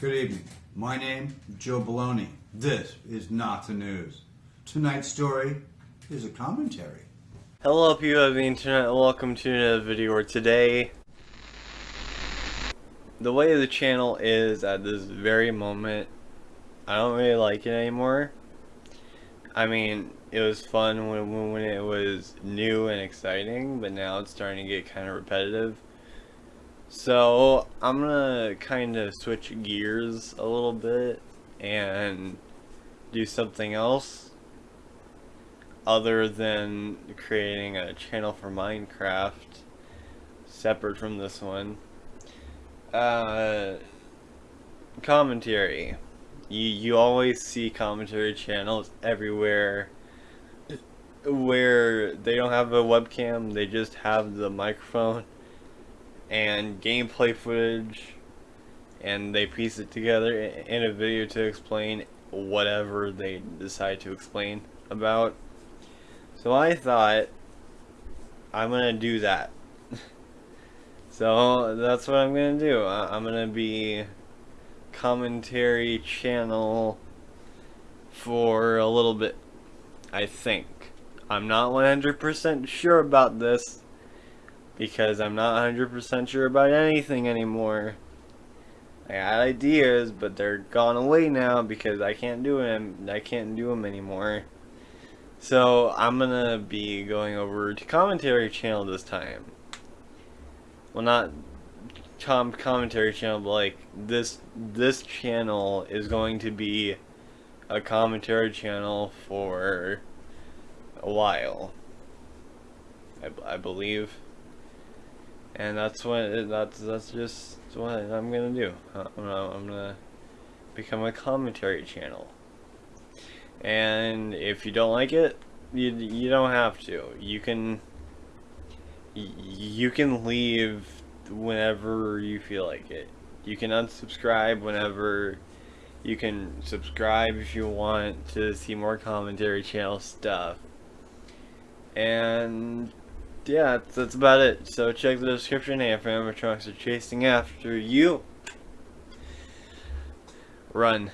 Good evening. My name, Joe Baloney. This is not the news. Tonight's story is a commentary. Hello people of the internet, welcome to another video where today the way the channel is at this very moment I don't really like it anymore. I mean, it was fun when, when it was new and exciting, but now it's starting to get kind of repetitive. So, I'm gonna kind of switch gears a little bit and do something else other than creating a channel for Minecraft separate from this one. Uh, commentary. You, you always see commentary channels everywhere where they don't have a webcam, they just have the microphone and gameplay footage and they piece it together in a video to explain whatever they decide to explain about. So I thought I'm gonna do that. so that's what I'm gonna do. I'm gonna be commentary channel for a little bit. I think. I'm not 100% sure about this because I'm not 100% sure about anything anymore. I had ideas, but they're gone away now because I can't do them. I can't do them anymore. So I'm gonna be going over to commentary channel this time. Well, not com commentary channel, but like this this channel is going to be a commentary channel for a while. I, I believe and that's what that's that's just what I'm gonna do. Uh, I'm gonna, I'm gonna become a commentary channel. And if you don't like it, you you don't have to. You can you can leave whenever you feel like it. You can unsubscribe whenever you can subscribe if you want to see more commentary channel stuff. And yeah, that's, about it. So check the description if animatronics are chasing after you. Run.